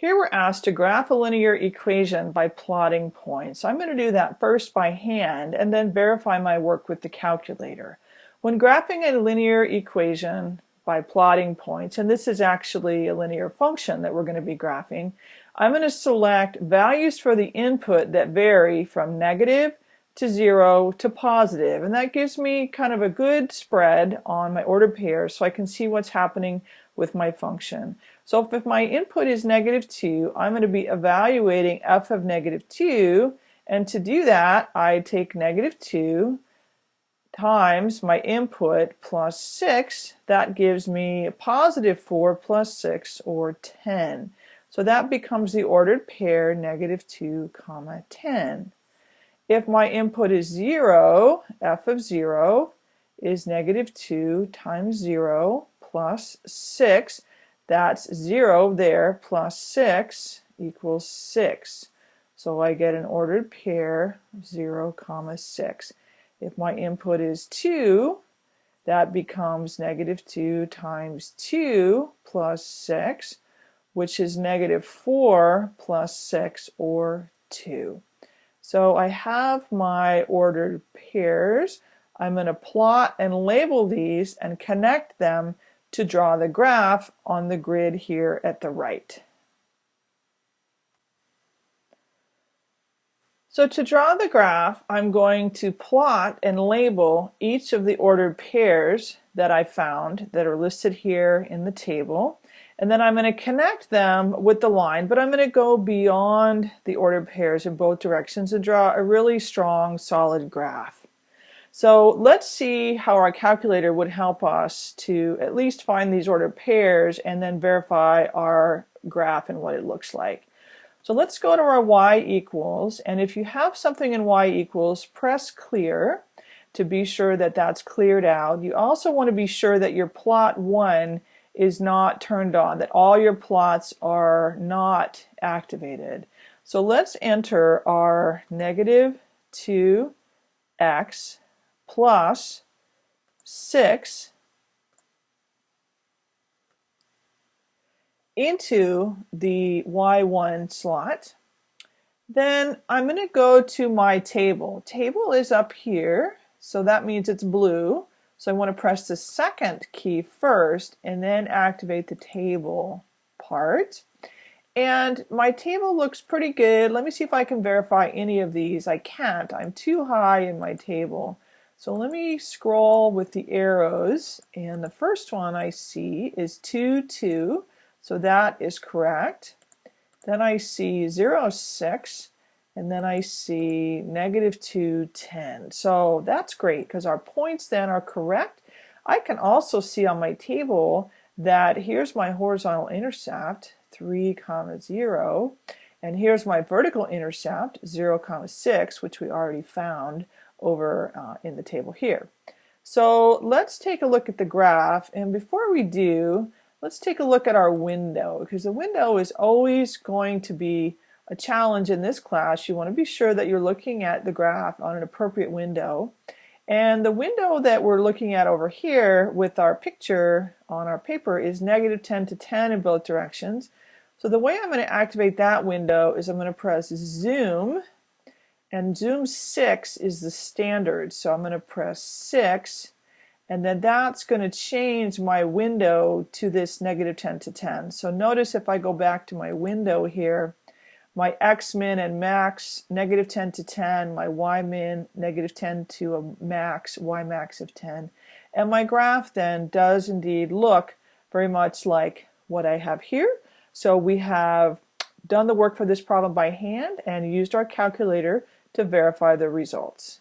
Here we're asked to graph a linear equation by plotting points. I'm going to do that first by hand and then verify my work with the calculator. When graphing a linear equation by plotting points, and this is actually a linear function that we're going to be graphing, I'm going to select values for the input that vary from negative to zero to positive, and that gives me kind of a good spread on my ordered pairs so I can see what's happening with my function. So if my input is negative 2, I'm going to be evaluating f of negative 2, and to do that, I take negative 2 times my input plus 6. That gives me positive 4 plus 6, or 10. So that becomes the ordered pair negative 2 comma 10. If my input is 0, f of 0 is negative 2 times 0 plus 6. That's 0 there plus 6 equals 6. So I get an ordered pair 0 comma 6. If my input is 2, that becomes negative 2 times 2 plus 6, which is negative 4 plus 6 or 2. So I have my ordered pairs. I'm going to plot and label these and connect them to draw the graph on the grid here at the right. So to draw the graph, I'm going to plot and label each of the ordered pairs that I found that are listed here in the table. And then I'm going to connect them with the line, but I'm going to go beyond the ordered pairs in both directions and draw a really strong, solid graph. So let's see how our calculator would help us to at least find these ordered pairs and then verify our graph and what it looks like. So let's go to our y equals, and if you have something in y equals, press clear to be sure that that's cleared out. You also want to be sure that your plot 1 is not turned on, that all your plots are not activated. So let's enter our negative 2x plus 6 into the Y1 slot. Then I'm going to go to my table. Table is up here, so that means it's blue. So I want to press the second key first and then activate the table part. And my table looks pretty good. Let me see if I can verify any of these. I can't. I'm too high in my table. So let me scroll with the arrows and the first one I see is 2, 2. So that is correct. Then I see 0, 6 and then I see negative 2, 10. So that's great because our points then are correct. I can also see on my table that here's my horizontal intercept 3 comma 0 and here's my vertical intercept 0 comma 6 which we already found over uh, in the table here. So let's take a look at the graph and before we do let's take a look at our window because the window is always going to be a challenge in this class. You want to be sure that you're looking at the graph on an appropriate window and the window that we're looking at over here with our picture on our paper is negative 10 to 10 in both directions. So the way I'm going to activate that window is I'm going to press zoom and zoom 6 is the standard. So I'm going to press 6 and then that's going to change my window to this negative 10 to 10 so notice if I go back to my window here my x min and max negative 10 to 10 my y min negative 10 to a max y max of 10 and my graph then does indeed look very much like what I have here. So we have done the work for this problem by hand and used our calculator to verify the results.